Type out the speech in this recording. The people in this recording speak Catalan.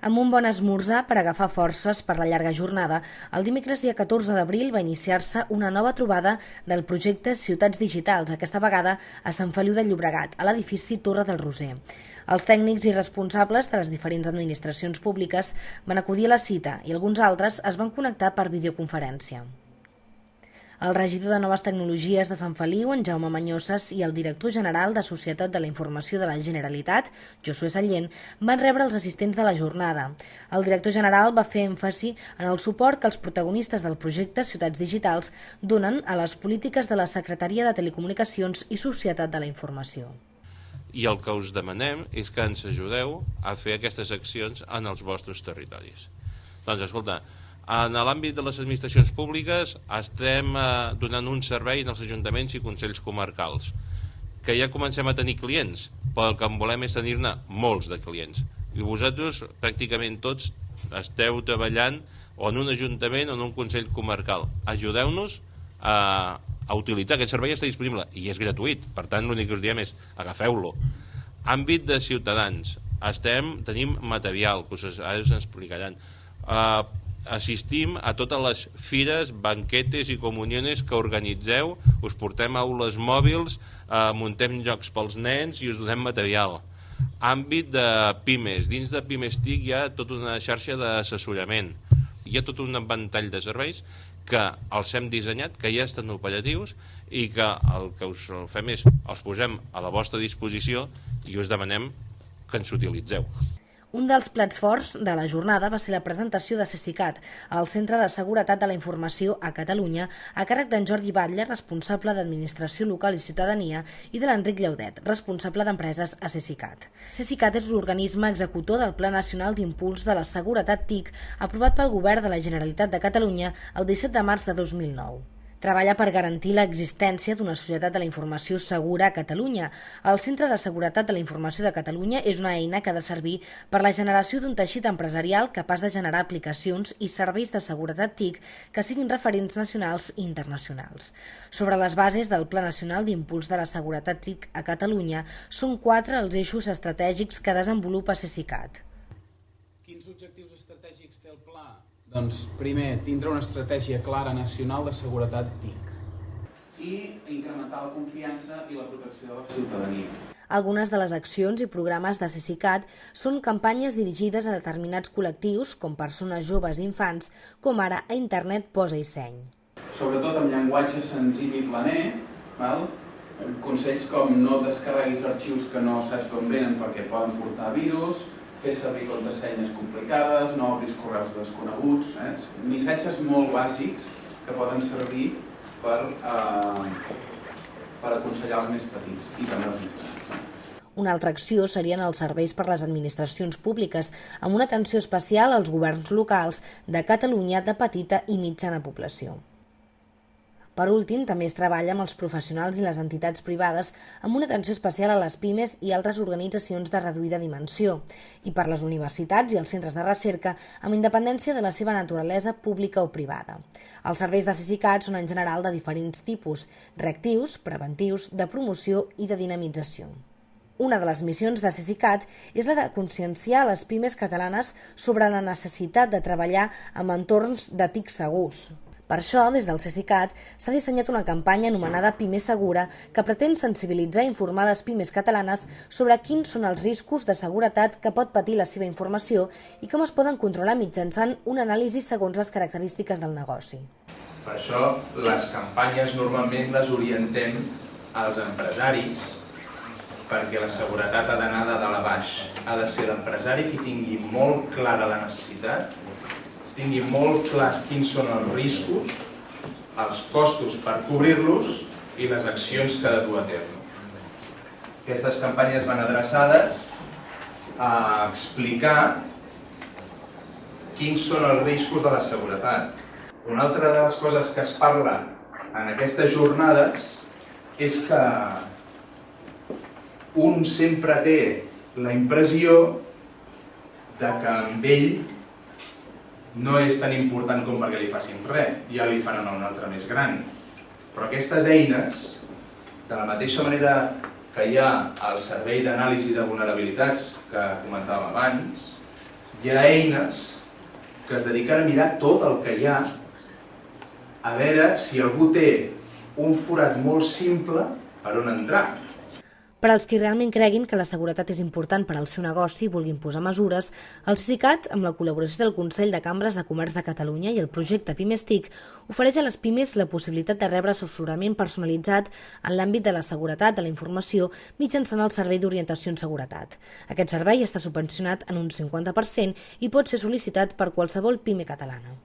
Amb un bon esmorzar per agafar forces per la llarga jornada, el dimecres dia 14 d'abril va iniciar-se una nova trobada del projecte Ciutats Digitals, aquesta vegada a Sant Feliu de Llobregat, a l'edifici Torre del Roser. Els tècnics i responsables de les diferents administracions públiques van acudir a la cita i alguns altres es van connectar per videoconferència. El regidor de Noves Tecnologies de Sant Feliu, en Jaume Manyoses, i el director general de Societat de la Informació de la Generalitat, Josué Sallent, van rebre els assistents de la jornada. El director general va fer èmfasi en el suport que els protagonistes del projecte Ciutats Digitals donen a les polítiques de la Secretaria de Telecomunicacions i Societat de la Informació. I el que us demanem és que ens ajudeu a fer aquestes accions en els vostres territoris. Doncs escolta, en l'àmbit de les administracions públiques estem eh, donant un servei els ajuntaments i consells comarcals que ja comencem a tenir clients però el que en volem és tenir-ne molts de clients. I vosaltres pràcticament tots esteu treballant o en un ajuntament o en un consell comarcal. Ajudeu-nos a, a utilitzar aquest servei està disponible i és gratuït. Per tant l'únic que us diem és agafeu-lo. Àmbit de ciutadans. Estem, tenim material que us, ara us explicaran uh, assistim a totes les fires, banquetes i comuniones que organitzeu, us portem aules mòbils, eh, muntem jocs pels nens i us donem material. Àmbit de Pimes. Dins de Pimes TIC hi ha tota una xarxa d'assessorament. Hi ha tot un ventall de serveis que els hem dissenyat, que ja estan operatius i que el que us fem és els posem a la vostra disposició i us demanem que ens utilitzeu. Un dels plats forts de la jornada va ser la presentació de CECICAT, el Centre de Seguretat de la Informació a Catalunya, a càrrec d'en Jordi Batlle, responsable d'Administració Local i Ciutadania, i de l'Enric Llaudet, responsable d'Empreses a CECICAT. CECICAT és l'organisme executor del Pla Nacional d'Impuls de la Seguretat TIC, aprovat pel Govern de la Generalitat de Catalunya el 17 de març de 2009 treballa per garantir l'existència d'una societat de la informació segura a Catalunya. El Centre de Seguretat de la Informació de Catalunya és una eina que ha de servir per la generació d'un teixit empresarial capaç de generar aplicacions i serveis de seguretat TIC que siguin referents nacionals i internacionals. Sobre les bases del Pla Nacional d'Impuls de la Seguretat TIC a Catalunya, són quatre els eixos estratègics que desenvolupa CECICAT. Quins objectius estratègics té el pla? Doncs primer, tindre una estratègia clara nacional de seguretat TIC. I incrementar la confiança i la protecció de la ciutadania. Algunes de les accions i programes de CECICAT són campanyes dirigides a determinats col·lectius, com persones joves i infants, com ara a internet posa i seny. Sobretot amb llenguatge senzill i planer, val? consells com no descarreguis arxius que no saps d'on venen perquè poden portar virus, fer servir contrasenyes complicades, no obris correus desconeguts, eh? missatges molt bàsics que poden servir per, eh, per aconsellar els més petits i també els més grans. Una altra acció serien els serveis per les administracions públiques, amb una atenció especial als governs locals de Catalunya de petita i mitjana població. Per últim, també es treballa amb els professionals i les entitats privades amb una atenció especial a les pimes i altres organitzacions de reduïda dimensió, i per les universitats i els centres de recerca amb independència de la seva naturalesa pública o privada. Els serveis de CICICAT són en general de diferents tipus, reactius, preventius, de promoció i de dinamització. Una de les missions de CICICAT és la de conscienciar les pimes catalanes sobre la necessitat de treballar amb entorns de TIC segurs, per això, des del CECICAT, s'ha dissenyat una campanya anomenada Pime Segura que pretén sensibilitzar i informar les pimes catalanes sobre quins són els riscos de seguretat que pot patir la seva informació i com es poden controlar mitjançant una anàlisi segons les característiques del negoci. Per això, les campanyes normalment les orientem als empresaris perquè la seguretat ha d'anar de dalt a baix. Ha de ser l'empresari qui tingui molt clara la necessitat tingui molt clar quins són els riscos, els costos per cobrir-los i les accions que ha de dur a terme. Aquestes campanyes van adreçades a explicar quins són els riscos de la seguretat. Una altra de les coses que es parla en aquestes jornades és que un sempre té la impressió de que amb ell no és tan important com perquè li facin res, ja li faran un altre més gran. Però aquestes eines, de la mateixa manera que hi ha el servei d'anàlisi de vulnerabilitats que comentàvem abans, hi ha eines que es dediquen a mirar tot el que hi ha a veure si algú té un forat molt simple per on entrar. Per als qui realment creguin que la seguretat és important per al seu negoci i vulguin posar mesures, el CICAT, amb la col·laboració del Consell de Cambres de Comerç de Catalunya i el projecte Pimestic, ofereix a les pimes la possibilitat de rebre assessorament personalitzat en l'àmbit de la seguretat de la informació mitjançant el Servei d'Orientació en Seguretat. Aquest servei està subvencionat en un 50% i pot ser sol·licitat per qualsevol pime catalana.